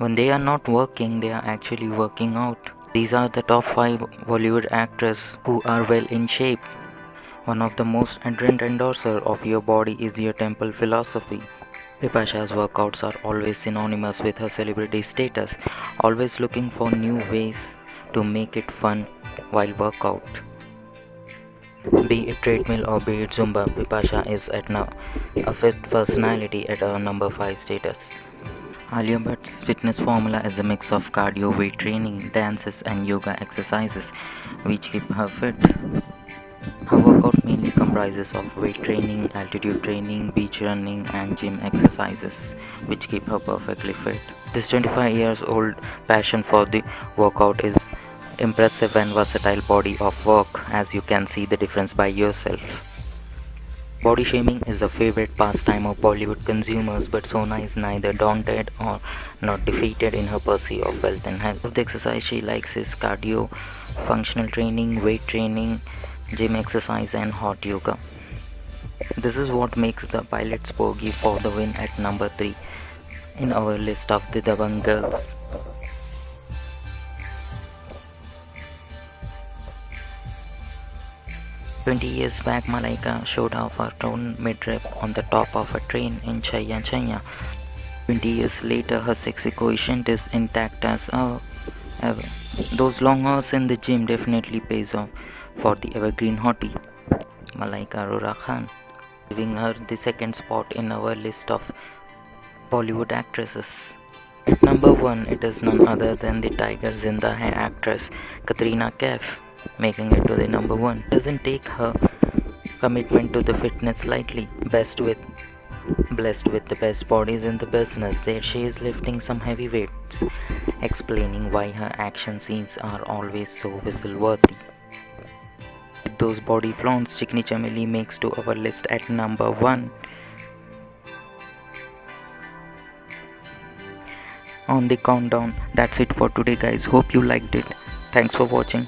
When they are not working, they are actually working out. These are the top 5 Bollywood actors who are well in shape. One of the most ardent endorser of your body is your temple philosophy. Bipasha's workouts are always synonymous with her celebrity status, always looking for new ways to make it fun while workout. Be it treadmill or be it Zumba, Bipasha is at now a fit personality at a number 5 status. Alia Bhatt's fitness formula is a mix of cardio, weight training, dances and yoga exercises which keep her fit. Her workout mainly comprises of weight training, altitude training, beach running and gym exercises which keep her perfectly fit. This 25 years old passion for the workout is impressive and versatile body of work as you can see the difference by yourself. Body shaming is a favorite pastime of Bollywood consumers, but Sona is neither daunted or not defeated in her pursuit of wealth and health. The exercise she likes is cardio, functional training, weight training, gym exercise and hot yoga. This is what makes the pilot's bogey for the win at number 3 in our list of the Dabangg girls. 20 years back, Malaika showed off her toned midriff on the top of a train in Chaiyya Chaiyya. 20 years later, her sexy quotient is intact as ever. Those long hours in the gym definitely pays off for the evergreen hottie, Malaika Arora Khan, giving her the second spot in our list of Bollywood actresses. number 1, it is none other than the Tiger Zinda Hai actress Katrina Kaif making it to the number one. Doesn't take her commitment to the fitness lightly. Best with blessed with the best bodies in the business. There she is lifting some heavy weights, explaining why her action scenes are always so whistle worthy. Those body flaunts Chikni Chameli makes to our list at number one. On the countdown, that's it for today guys. Hope you liked it. Thanks for watching.